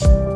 Bye.